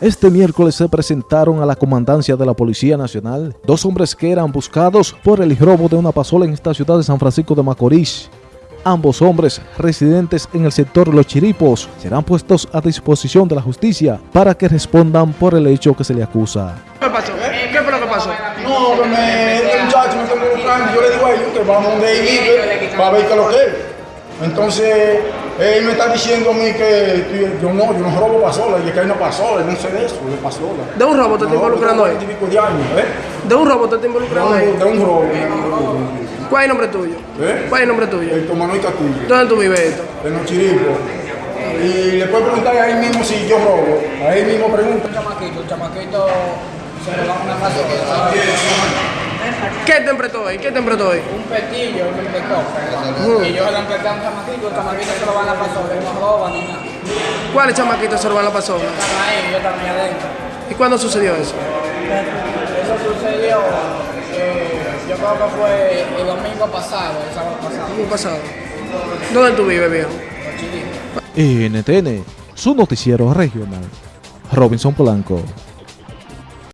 Este miércoles se presentaron a la comandancia de la Policía Nacional dos hombres que eran buscados por el robo de una pasola en esta ciudad de San Francisco de Macorís. Ambos hombres, residentes en el sector Los Chiripos, serán puestos a disposición de la justicia para que respondan por el hecho que se le acusa. ¿Qué pasó? ¿Qué fue lo que pasó? No, que me, este muchacho me está involucrando. Yo le digo a ellos que vamos donde él vive para ver qué lo que es. Entonces, él me está diciendo a mí que yo no, yo no robo pasola, y que hay una pasola, no sé de eso, de pasola. ¿De un robo te está No, involucrando ahí? tengo 20 y pico de años, ¿eh? ¿De un robo te está De involucrando ahí? de un robo. ¿Cuál es el nombre tuyo? ¿Eh? ¿Cuál es el nombre tuyo? El Manuel Castillo, ¿Dónde tú vives esto? en los chiripos. Y le puedo preguntar a él mismo si yo robo. A él mismo pregunta. Un chamaquito, un chamaquito se le va una pasola. ¿Qué te empretó hoy? ¿Qué te empretó hoy? Un petillo me empezó. Y yo lo empecé a un chamaquito, el chamaquito se lo van a pasola, él no roba ni nada. ¿Cuáles chamaquitos se roban la pasola? Están ahí, yo también adentro. ¿Y cuándo sucedió eso? Eso sucedió, eh, yo creo que fue el domingo pasado, el sábado pasado. ¿Cómo pasado? ¿Dónde tú vives, viejo? NTN, su noticiero regional. Robinson Polanco.